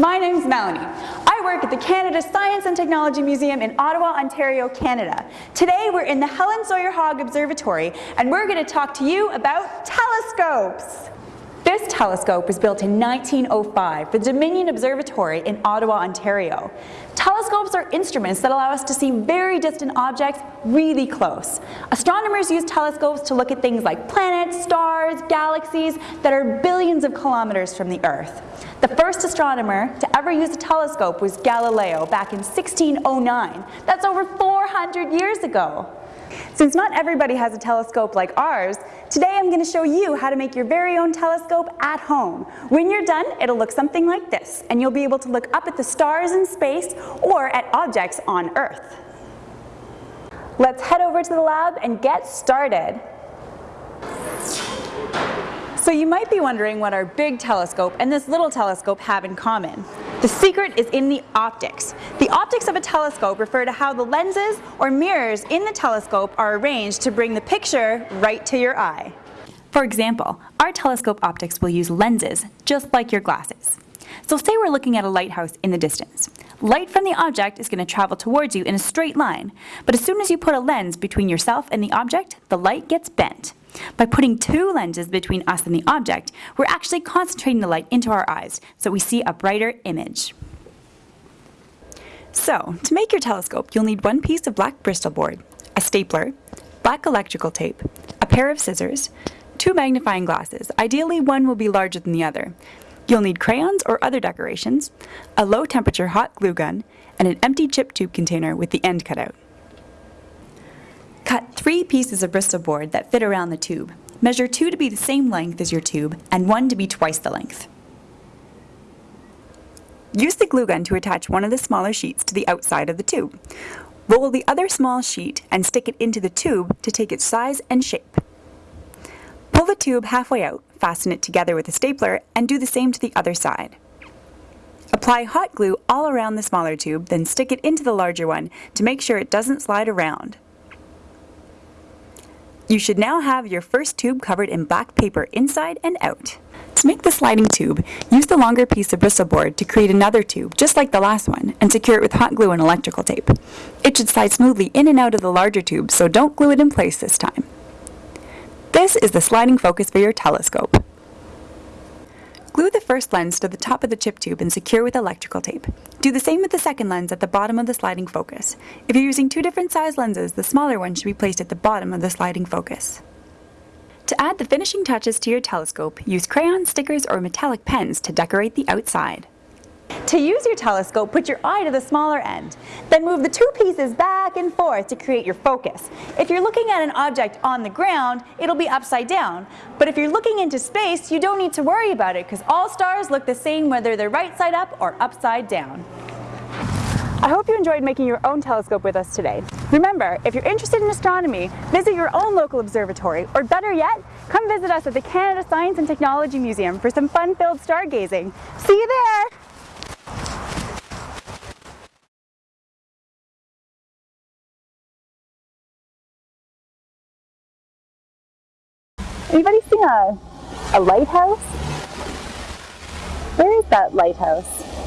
My name's Melanie. I work at the Canada Science and Technology Museum in Ottawa, Ontario, Canada. Today we're in the Helen Sawyer Hogg Observatory and we're going to talk to you about telescopes. This telescope was built in 1905 for the Dominion Observatory in Ottawa, Ontario. Telescopes are instruments that allow us to see very distant objects really close. Astronomers use telescopes to look at things like planets, stars, galaxies that are billions of kilometers from the Earth. The first astronomer to ever use a telescope was Galileo back in 1609. That's over 400 years ago. Since not everybody has a telescope like ours, today I'm going to show you how to make your very own telescope at home. When you're done, it'll look something like this, and you'll be able to look up at the stars in space or at objects on Earth. Let's head over to the lab and get started. So you might be wondering what our big telescope and this little telescope have in common. The secret is in the optics. The optics of a telescope refer to how the lenses or mirrors in the telescope are arranged to bring the picture right to your eye. For example, our telescope optics will use lenses, just like your glasses. So say we're looking at a lighthouse in the distance. Light from the object is going to travel towards you in a straight line, but as soon as you put a lens between yourself and the object, the light gets bent. By putting two lenses between us and the object, we're actually concentrating the light into our eyes so we see a brighter image. So, to make your telescope, you'll need one piece of black Bristol board, a stapler, black electrical tape, a pair of scissors, two magnifying glasses. Ideally, one will be larger than the other. You'll need crayons or other decorations, a low temperature hot glue gun, and an empty chip tube container with the end cut out. Three pieces of Bristol board that fit around the tube. Measure two to be the same length as your tube and one to be twice the length. Use the glue gun to attach one of the smaller sheets to the outside of the tube. Roll the other small sheet and stick it into the tube to take its size and shape. Pull the tube halfway out, fasten it together with a stapler, and do the same to the other side. Apply hot glue all around the smaller tube, then stick it into the larger one to make sure it doesn't slide around. You should now have your first tube covered in black paper inside and out. To make the sliding tube, use the longer piece of Bristol board to create another tube just like the last one and secure it with hot glue and electrical tape. It should slide smoothly in and out of the larger tube, so don't glue it in place this time. This is the sliding focus for your telescope. Glue the first lens to the top of the chip tube and secure with electrical tape. Do the same with the second lens at the bottom of the sliding focus. If you're using two different size lenses, the smaller one should be placed at the bottom of the sliding focus. To add the finishing touches to your telescope, use crayon, stickers, or metallic pens to decorate the outside. To use your telescope, put your eye to the smaller end. Then move the two pieces back and forth to create your focus. If you're looking at an object on the ground, it'll be upside down. But if you're looking into space, you don't need to worry about it because all stars look the same whether they're right side up or upside down. I hope you enjoyed making your own telescope with us today. Remember, if you're interested in astronomy, visit your own local observatory, or better yet, come visit us at the Canada Science and Technology Museum for some fun-filled stargazing. See you there! Anybody seen a, a lighthouse? Where is that lighthouse?